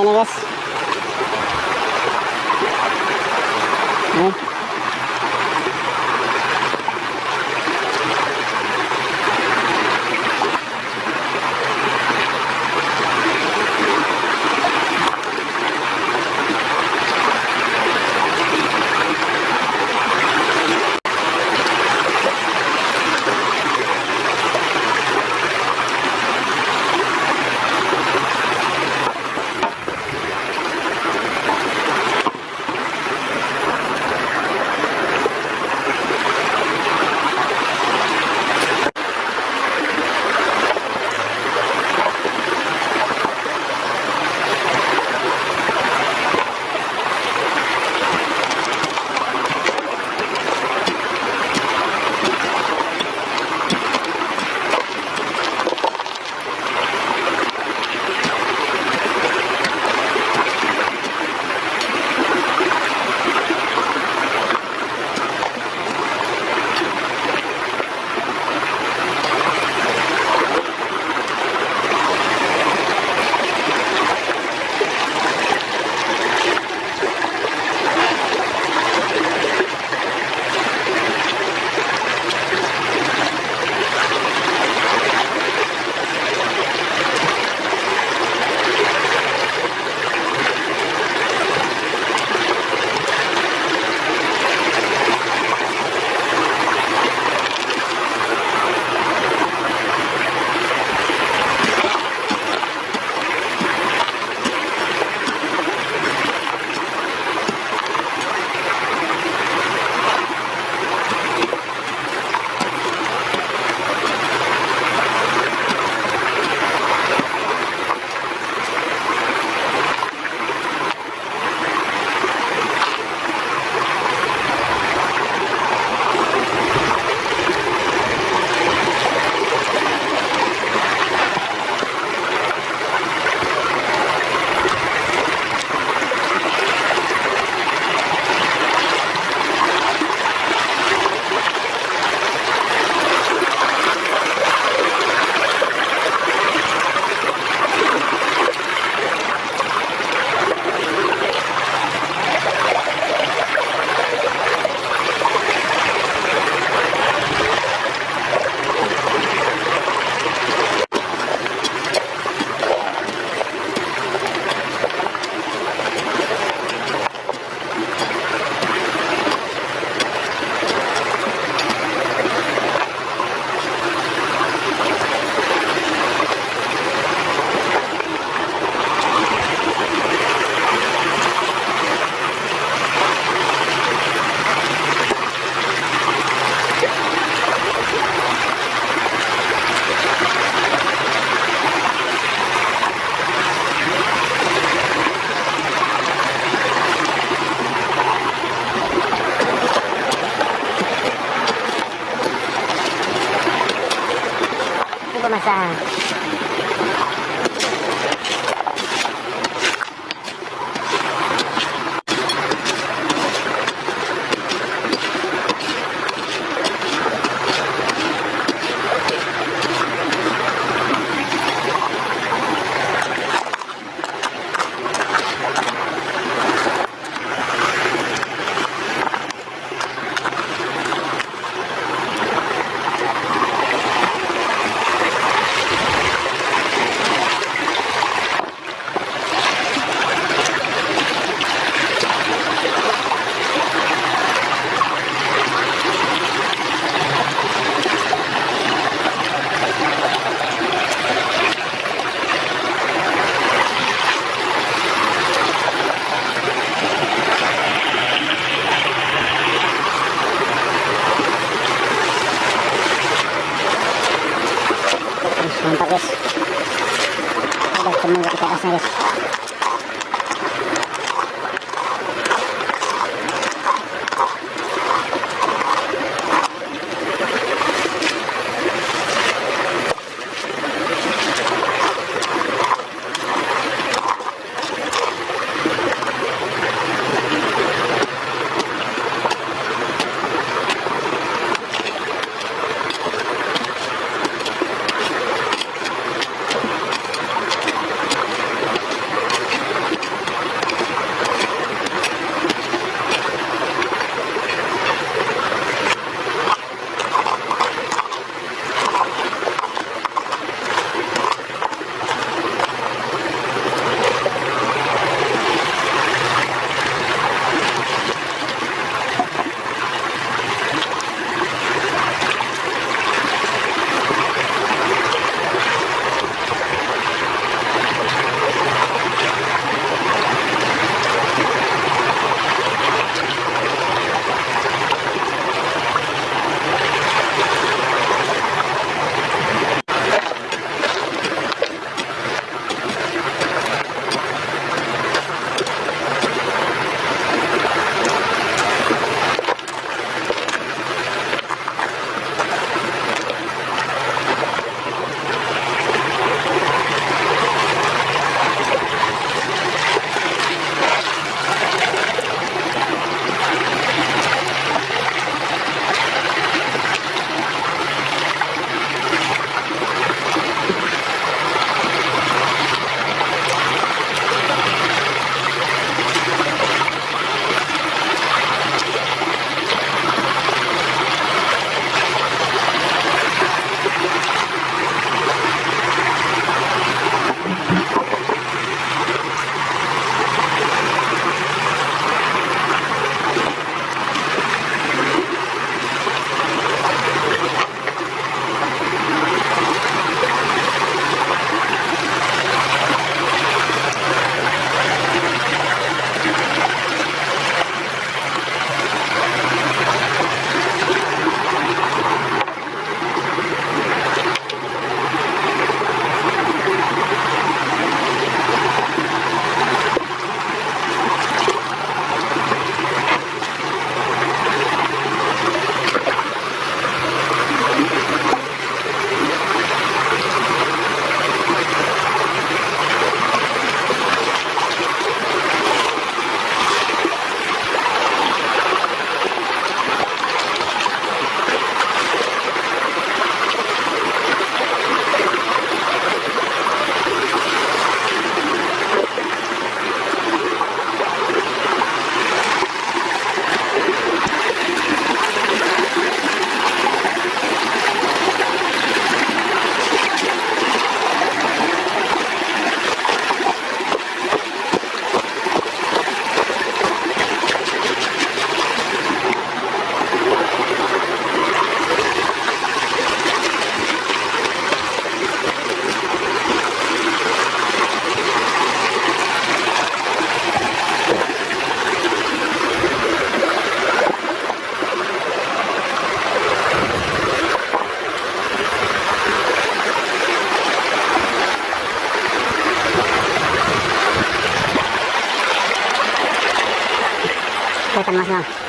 ini guys Nih. pemasangan Bonjour. acercamos.